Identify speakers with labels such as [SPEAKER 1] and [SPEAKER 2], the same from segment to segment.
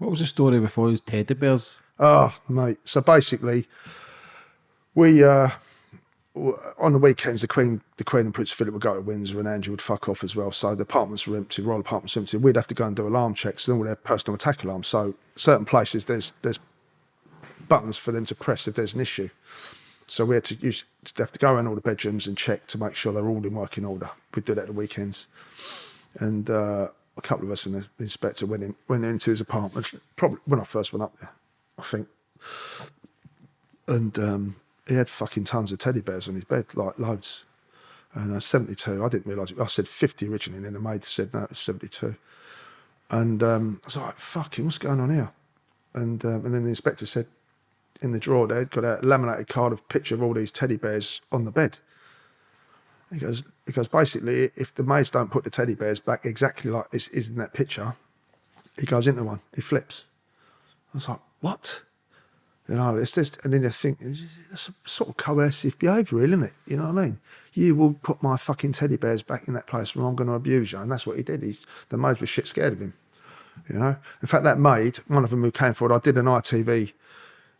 [SPEAKER 1] What was the story before these teddy bears?
[SPEAKER 2] Oh, mate. So basically, we uh, on the weekends the Queen, the Queen and Prince Philip would go to Windsor, and Andrew would fuck off as well. So the apartments were empty, royal apartments were empty. We'd have to go and do alarm checks, and all their personal attack alarms. So certain places there's there's buttons for them to press if there's an issue. So we had to use to have to go around all the bedrooms and check to make sure they're all in working order. We'd do that at the weekends, and uh, a couple of us and the inspector went in went into his apartment. Probably when I first went up there, I think, and um, he had fucking tons of teddy bears on his bed, like loads. And uh, 72, I didn't realise it. I said 50 originally, and then the maid said no, it was 72. And um, I was like, fucking, what's going on here? And um, and then the inspector said, in the drawer there, got a laminated card of picture of all these teddy bears on the bed. He goes, he goes, basically, if the maids don't put the teddy bears back exactly like this is in that picture, he goes into one, he flips. I was like, what? You know, it's just, and then you think, that's a sort of coercive behaviour, isn't it? You know what I mean? You will put my fucking teddy bears back in that place or I'm going to abuse you. And that's what he did. He, the maids were shit scared of him. You know? In fact, that maid, one of them who came forward, I did an ITV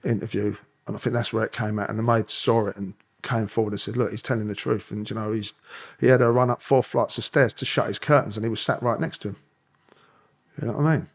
[SPEAKER 2] interview, and I think that's where it came out. And the maid saw it and came forward and said, "Look, he's telling the truth." And you know, he's he had to run up four flights of stairs to shut his curtains, and he was sat right next to him. You know what I mean?